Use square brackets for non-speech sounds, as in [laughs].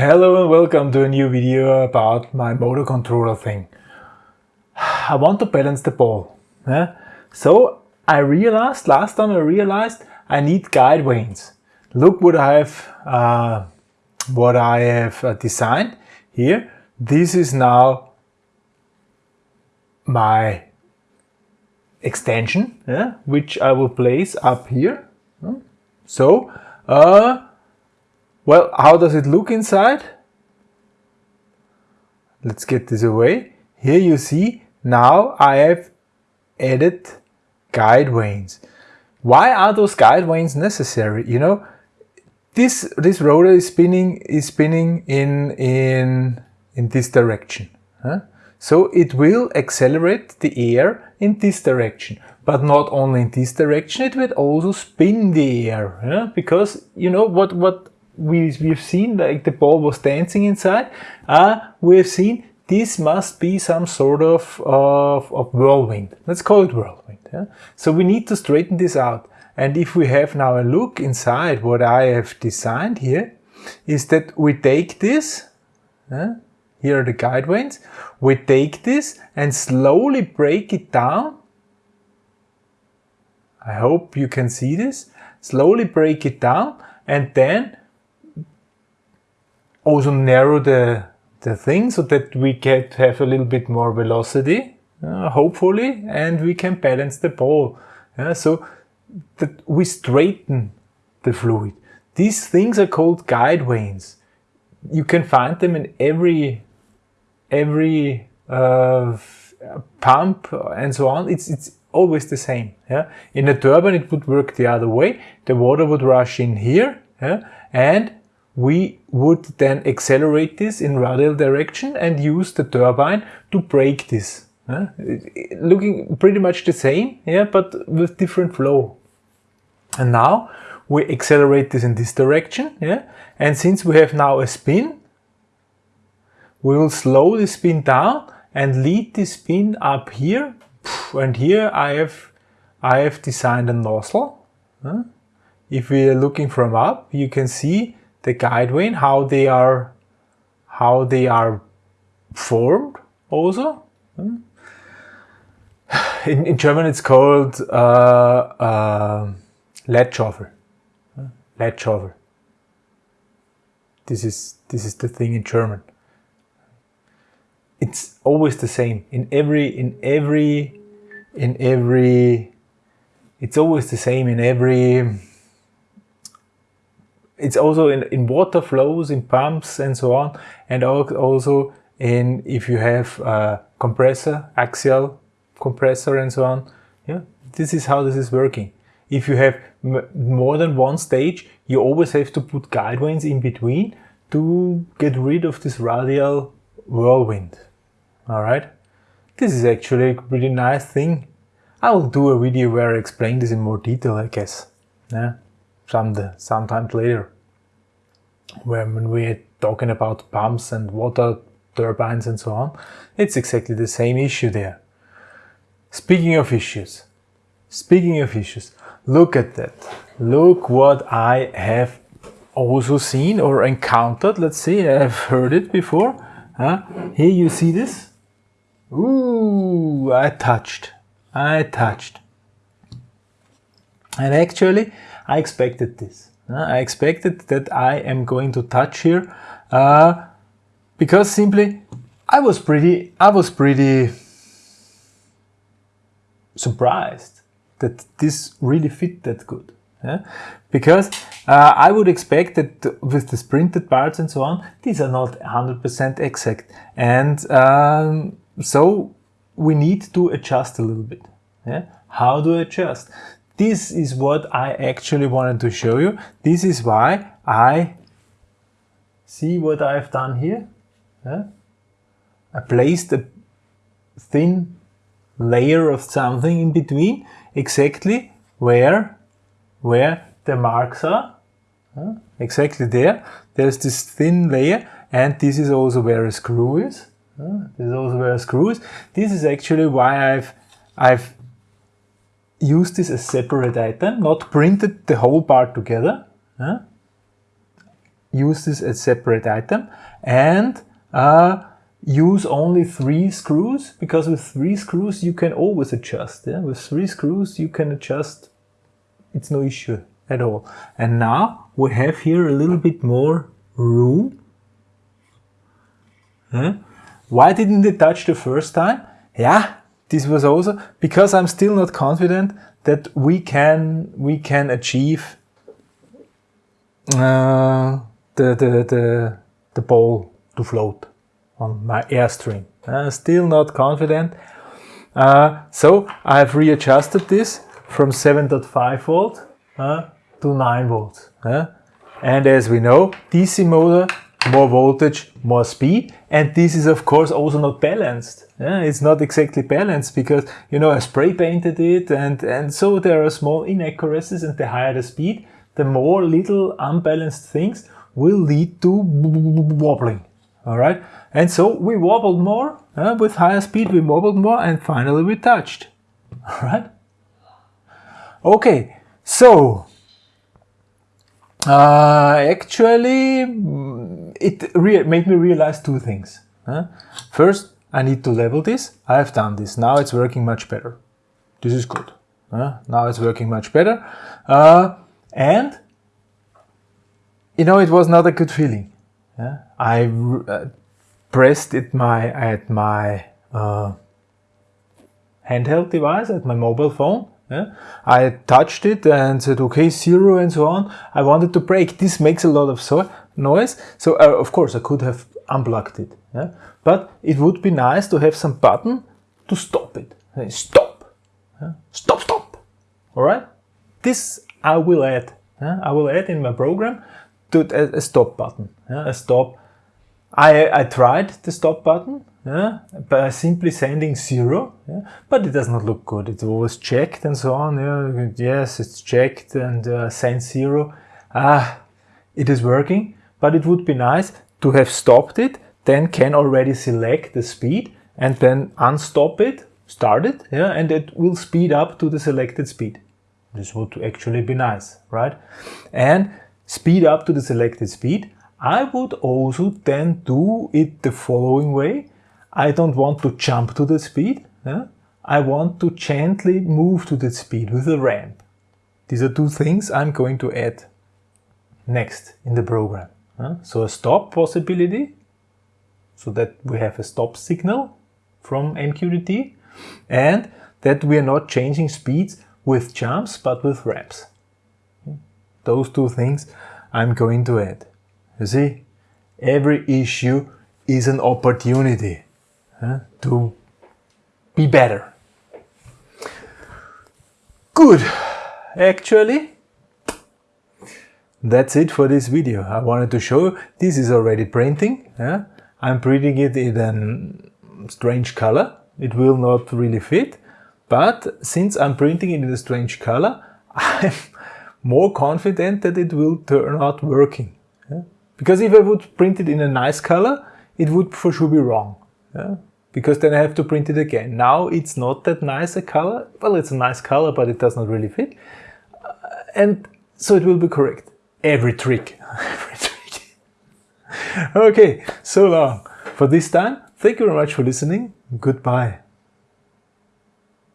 Hello and welcome to a new video about my motor controller thing. [sighs] I want to balance the ball. Yeah? So I realized, last time I realized I need guide vanes. Look what I have, uh, what I have uh, designed here. This is now my extension, yeah, which I will place up here. So, uh, well, how does it look inside? Let's get this away. Here you see, now I have added guide vanes. Why are those guide vanes necessary? You know, this this rotor is spinning is spinning in in in this direction. Huh? So it will accelerate the air in this direction. But not only in this direction, it will also spin the air. Because you know what what we, we've seen like the ball was dancing inside, uh, we've seen this must be some sort of, of, of whirlwind. Let's call it whirlwind. Yeah? So we need to straighten this out. And if we have now a look inside what I have designed here, is that we take this, uh, here are the guide vanes, we take this and slowly break it down. I hope you can see this. Slowly break it down and then also narrow the, the thing so that we can have a little bit more velocity, uh, hopefully, and we can balance the ball. Yeah, so that we straighten the fluid. These things are called guide vanes. You can find them in every every uh, pump and so on. It's it's always the same. Yeah. In a turbine, it would work the other way. The water would rush in here, yeah, and we would then accelerate this in radial direction and use the turbine to break this. Uh, looking pretty much the same, yeah, but with different flow. And now we accelerate this in this direction, yeah, and since we have now a spin, we will slow the spin down and lead the spin up here, and here I have I have designed a nozzle. If we are looking from up, you can see the guide vane, how they are, how they are formed also. Hmm? [sighs] In, in German it's called uh, uh. Leitschaufeln. This is, this is the thing in German. It's always the same in every, in every, in every, it's always the same in every it's also in, in water flows, in pumps and so on, and also in if you have a compressor, axial compressor and so on. Yeah, this is how this is working. If you have more than one stage, you always have to put guide vanes in between to get rid of this radial whirlwind. All right. This is actually a pretty nice thing. I will do a video where I explain this in more detail, I guess. Yeah some sometimes later. When we're talking about pumps and water turbines and so on it's exactly the same issue there. Speaking of issues speaking of issues look at that. Look what I have also seen or encountered. Let's see I've heard it before huh? here you see this? Ooh, I touched. I touched and actually I expected this. Uh, I expected that I am going to touch here uh, because simply I was pretty, I was pretty surprised that this really fit that good. Yeah? Because uh, I would expect that with the printed parts and so on, these are not 100% exact. And um, so we need to adjust a little bit. Yeah? How do I adjust? This is what I actually wanted to show you. This is why I see what I've done here. Yeah? I placed a thin layer of something in between exactly where where the marks are exactly there there's this thin layer and this is also where a screw is uh, this is also where a screw is this is actually why I've I've use this as separate item, not printed the whole part together. Use this as separate item and uh, use only three screws because with three screws you can always adjust. Yeah? With three screws you can adjust, it's no issue at all. And now we have here a little bit more room. Why didn't it touch the first time? Yeah, this was also because I'm still not confident that we can we can achieve uh, the, the, the, the ball to float on my airstream. Uh, still not confident. Uh, so I've readjusted this from 7.5 volt uh, to 9 volts. Uh. and as we know, DC motor, more voltage, more speed. And this is of course also not balanced. Yeah, it's not exactly balanced because, you know, I spray painted it and, and so there are small inaccuracies and the higher the speed, the more little unbalanced things will lead to wobbling. All right. And so we wobbled more uh, with higher speed, we wobbled more and finally we touched. [laughs] All right. Okay. So uh, actually it made me realize two things. Uh, first, I need to level this. I have done this. Now it's working much better. This is good. Uh, now it's working much better. Uh, and, you know, it was not a good feeling. Yeah? I uh, pressed it my, at my uh, handheld device, at my mobile phone. Yeah? I touched it and said, okay, zero and so on. I wanted to break. This makes a lot of so noise. So, uh, of course, I could have unplugged it. Yeah? But it would be nice to have some button to stop it. Stop. Yeah? Stop, stop. All right? This I will add. Yeah? I will add in my program to a, a stop button. A stop. I, I tried the stop button by simply sending zero, but it does not look good. It's always checked and so on. Yes, it's checked and uh, sent zero. Ah, it is working, but it would be nice to have stopped it then can already select the speed and then unstop it, start it, yeah, and it will speed up to the selected speed. This would actually be nice, right? And speed up to the selected speed. I would also then do it the following way. I don't want to jump to the speed. Yeah? I want to gently move to the speed with a ramp. These are two things I'm going to add next in the program. So a stop possibility so that we have a stop signal from MQTT and that we are not changing speeds with jumps but with ramps. Those two things I'm going to add. You see, every issue is an opportunity to be better. Good. Actually, that's it for this video. I wanted to show you this is already printing. Yeah? I'm printing it in a strange color. It will not really fit. But since I'm printing it in a strange color, [laughs] I'm more confident that it will turn out working. Yeah? Because if I would print it in a nice color, it would for sure be wrong. Yeah? Because then I have to print it again. Now it's not that nice a color. Well, it's a nice color, but it does not really fit. Uh, and so it will be correct. Every trick. [laughs] Every trick [laughs] okay, so long for this time. Thank you very much for listening. Goodbye.